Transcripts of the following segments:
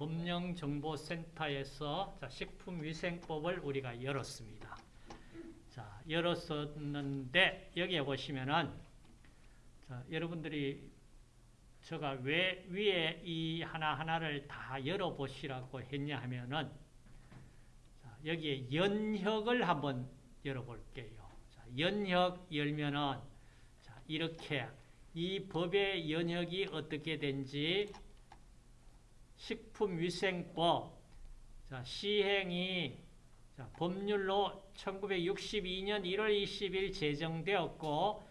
법령정보센터에서 자, 식품위생법을 우리가 열었습니다. 자, 열었었는데 여기에 보시면은 자, 여러분들이 제가 왜 위에 이 하나하나를 다 열어보시라고 했냐 하면은 자, 여기에 연혁을 한번 열어볼게요. 자, 연혁 열면은 자, 이렇게 이 법의 연혁이 어떻게 된지 식품위생법 자, 시행이 자, 법률로 1962년 1월 20일 제정되었고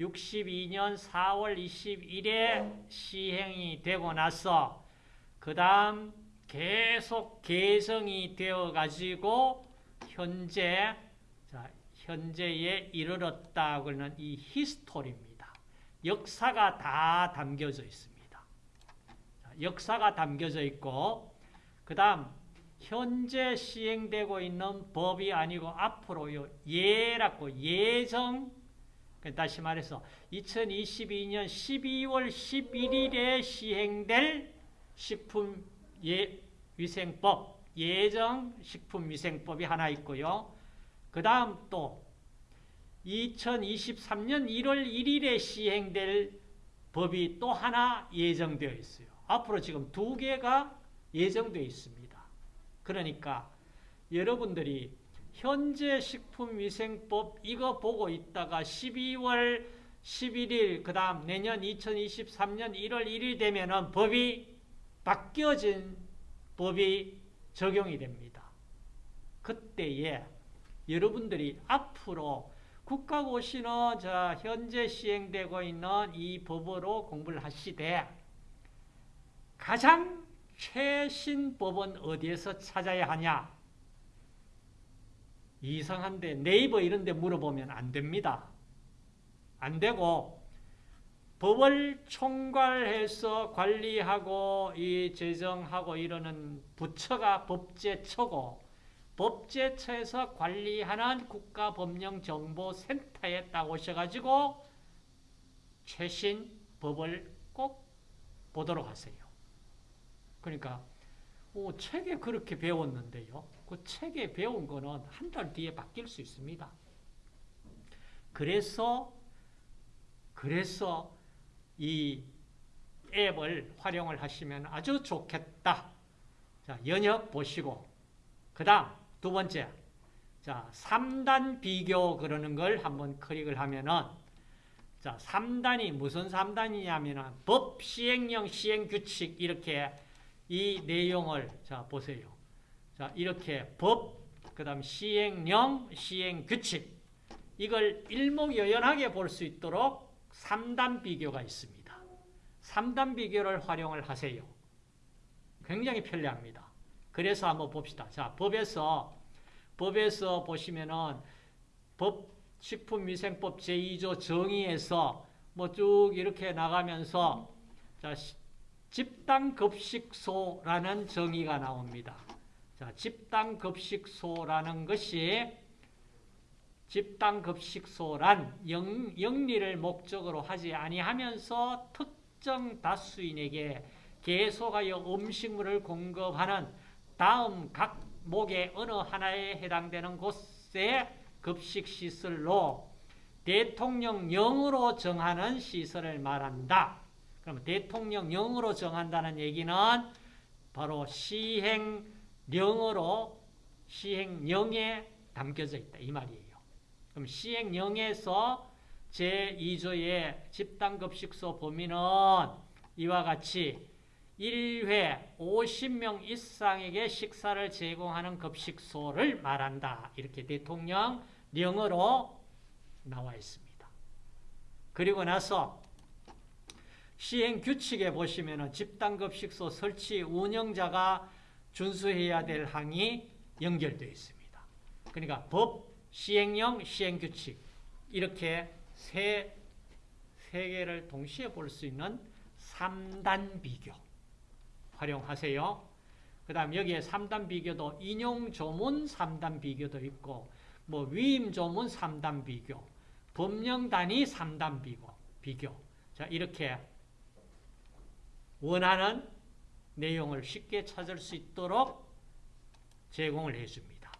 62년 4월 21일에 시행이 되고 나서 그 다음 계속 개정이 되어 가지고 현재 자, 현재에 이르렀다 그러는 이 히스토리입니다. 역사가 다 담겨져 있습니다. 자, 역사가 담겨져 있고 그 다음 현재 시행되고 있는 법이 아니고 앞으로요 예라고 예정 다시 말해서 2022년 12월 11일에 시행될 식품위생법 예정 식품위생법이 하나 있고요. 그 다음 또 2023년 1월 1일에 시행될 법이 또 하나 예정되어 있어요. 앞으로 지금 두 개가 예정되어 있습니다. 그러니까 여러분들이 현재 식품위생법 이거 보고 있다가 12월 11일 그 다음 내년 2023년 1월 1일 되면은 법이 바뀌어진 법이 적용이 됩니다. 그때에 여러분들이 앞으로 국가고시는 자 현재 시행되고 있는 이 법으로 공부를 하시되 가장 최신 법은 어디에서 찾아야 하냐? 이상한데 네이버 이런 데 물어보면 안 됩니다. 안 되고 법을 총괄해서 관리하고 이 제정하고 이러는 부처가 법제처고 법제처에서 관리하는 국가법령정보센터에 딱 오셔가지고 최신 법을 꼭 보도록 하세요. 그러니까 오, 책에 그렇게 배웠는데요. 그 책에 배운 거는 한 달 뒤에 바뀔 수 있습니다. 그래서 그래서 이 앱을 활용을 하시면 아주 좋겠다. 자, 연역 보시고 그 다음 두 번째 자 3단 비교 그러는 걸 한번 클릭을 하면은 자 3단이 무슨 3단이냐면은 법, 시행령, 시행 규칙 이렇게 이 내용을 자 보세요. 자 이렇게 법, 그 다음 시행령, 시행규칙 이걸 일목요연하게 볼 수 있도록 3단 비교가 있습니다. 3단 비교를 활용을 하세요. 굉장히 편리합니다. 그래서 한번 봅시다. 자, 법에서 법에서 보시면은 법 식품위생법 제2조 정의에서 뭐 쭉 이렇게 나가면서 자, 집단급식소라는 정의가 나옵니다. 자, 집단급식소라는 것이 집단급식소란 영, 영리를 목적으로 하지 아니하면서 특정 다수인에게 계속하여 음식물을 공급하는 다음 각 목의 어느 하나에 해당되는 곳의 급식시설로 대통령령으로 정하는 시설을 말한다. 그럼 대통령령으로 정한다는 얘기는 바로 시행령으로 시행령에 담겨져 있다. 이 말이에요. 그럼 시행령에서 제2조의 집단급식소 범위는 이와 같이 1회 50명 이상에게 식사를 제공하는 급식소를 말한다. 이렇게 대통령령으로 나와 있습니다. 그리고 나서 시행 규칙에 보시면 집단급식소 설치 운영자가 준수해야 될 항이 연결되어 있습니다. 그러니까 법, 시행령, 시행규칙 이렇게 세, 세 개를 동시에 볼 수 있는 3단 비교 활용하세요. 그 다음 여기에 3단 비교도 인용 조문 3단 비교도 있고 뭐 위임 조문 3단 비교 법령 단위 3단 비교 비교 자 이렇게 원하는 내용을 쉽게 찾을 수 있도록 제공을 해줍니다.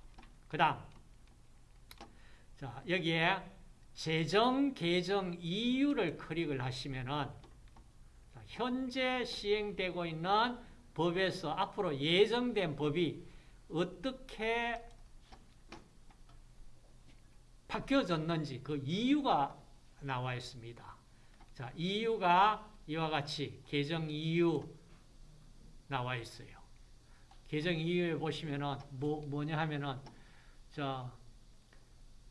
그 다음 자 여기에 재정 개정 이유를 클릭을 하시면은 자, 현재 시행되고 있는 법에서 앞으로 예정된 법이 어떻게 바뀌어졌는지 그 이유가 나와 있습니다. 자, 이유가 이와 같이 개정 이유 나와 있어요. 개정 이유에 보시면은 뭐 뭐냐 하면은 자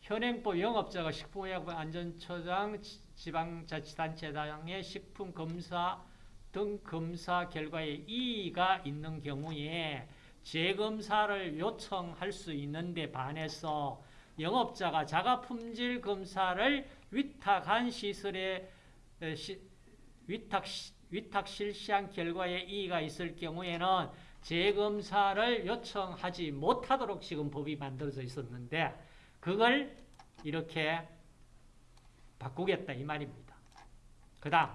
현행법 영업자가 식품의약품 안전처장 지방자치단체장의 식품 검사 등 검사 결과에 이의가 있는 경우에 재검사를 요청할 수 있는데 반해서 영업자가 자가품질 검사를 위탁한 시설에 시, 위탁, 위탁 실시한 결과에 이의가 있을 경우에는 재검사를 요청하지 못하도록 지금 법이 만들어져 있었는데 그걸 이렇게 바꾸겠다 이 말입니다. 그 다음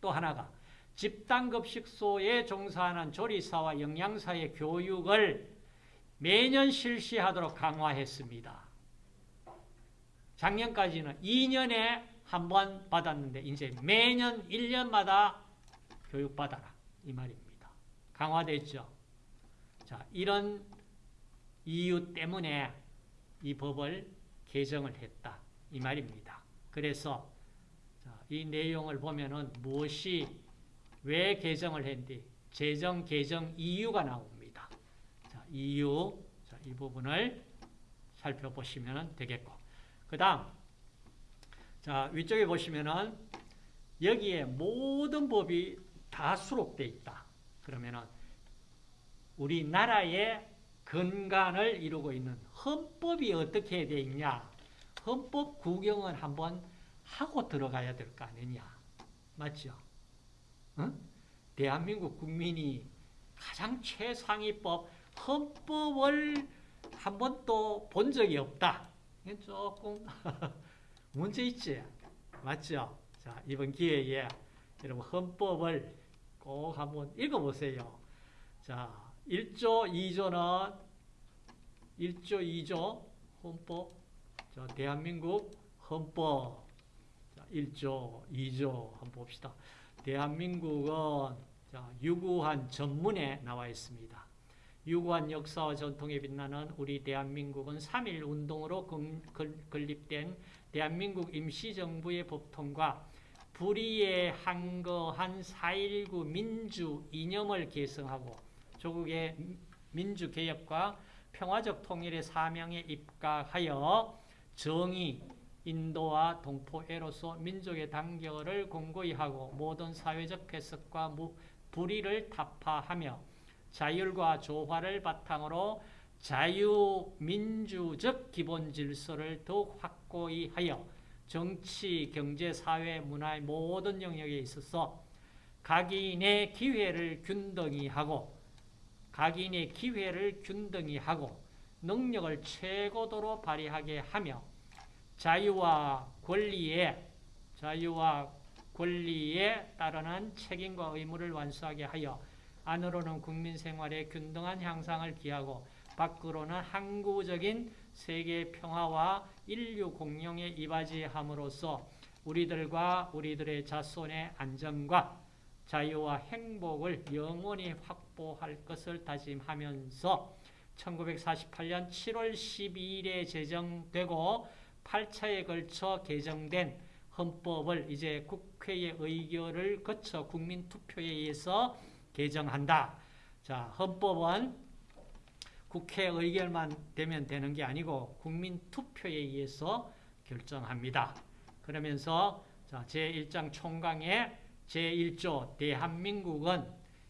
또 하나가 집단급식소에 종사하는 조리사와 영양사의 교육을 매년 실시하도록 강화했습니다. 작년까지는 2년에 한 번 받았는데 이제 매년 1년마다 교육받아라 이 말입니다. 강화됐죠. 자, 이런 이유 때문에 이 법을 개정을 했다 이 말입니다. 그래서 자, 이 내용을 보면은 무엇이 왜 개정을 했는지 재정 개정 이유가 나옵니다. 자, 이유 자, 이 부분을 살펴보시면 되겠고 그 다음 자 위쪽에 보시면은 여기에 모든 법이 다 수록되어 있다. 그러면은 우리나라의 근간을 이루고 있는 헌법이 어떻게 되어 있냐 헌법 구경을 한번 하고 들어가야 될 거 아니냐 맞죠? 응? 대한민국 국민이 가장 최상위 법 헌법을 한 번도 본 적이 없다. 조금 문제 있지? 맞죠? 자, 이번 기회에 여러분 헌법을 꼭 한번 읽어보세요. 자, 1조, 2조는 1조, 2조 헌법 자, 대한민국 헌법 자, 1조, 2조 한번 봅시다. 대한민국은 자, 유구한 전문에 나와 있습니다. 유구한 역사와 전통에 빛나는 우리 대한민국은 3.1 운동으로 건립된 대한민국 임시정부의 법통과 불의에 한거한 4.19 민주 이념을 계승하고 조국의 민주개혁과 평화적 통일의 사명에 입각하여 정의, 인도와 동포애로서 민족의 단결을 공고히 하고 모든 사회적 해석과 불의를 타파하며 자율과 조화를 바탕으로 자유민주적 기본 질서를 더욱 확고히 하여 정치, 경제, 사회, 문화의 모든 영역에 있어서 각인의 기회를 균등히 하고 각인의 기회를 균등히 하고 능력을 최고도로 발휘하게 하며 자유와 권리에 자유와 권리에 따르는 책임과 의무를 완수하게 하여 안으로는 국민 생활의 균등한 향상을 기하고 밖으로는 항구적인 세계 평화와 인류 공룡에 이바지함으로써 우리들과 우리들의 자손의 안전과 자유와 행복을 영원히 확보할 것을 다짐하면서 1948년 7월 12일에 제정되고 8차에 걸쳐 개정된 헌법을 이제 국회의 의결을 거쳐 국민투표에 의해서 개정한다. 자, 헌법은 국회 의결만 되면 되는 게 아니고 국민 투표에 의해서 결정합니다. 그러면서 자, 제1장 총강의 제1조 대한민국은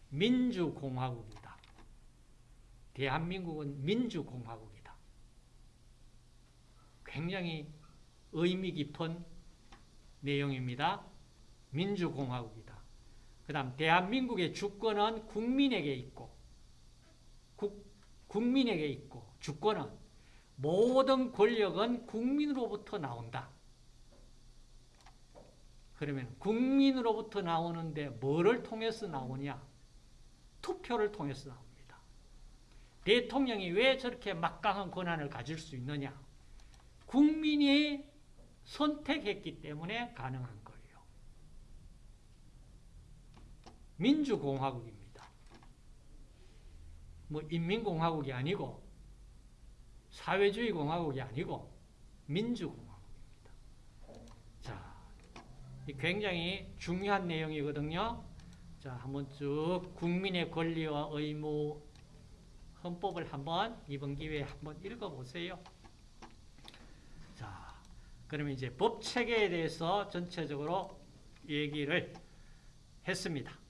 민주공화국이다. 대한민국은 민주공화국이다. 굉장히 의미 깊은 내용입니다. 민주공화국이다. 그 다음 대한민국의 주권은 국민에게 있고 국민에게 있고 주권은 모든 권력은 국민으로부터 나온다. 그러면 국민으로부터 나오는데 뭐를 통해서 나오냐? 투표를 통해서 나옵니다. 대통령이 왜 저렇게 막강한 권한을 가질 수 있느냐? 국민이 선택했기 때문에 가능한 거예요. 민주공화국입니다. 뭐 인민공화국이 아니고 사회주의 공화국이 아니고 민주공화국입니다. 자, 이 굉장히 중요한 내용이거든요. 자, 한번 쭉 국민의 권리와 의무 헌법을 한번 이번 기회에 한번 읽어보세요. 자, 그러면 이제 법 체계에 대해서 전체적으로 얘기를 했습니다.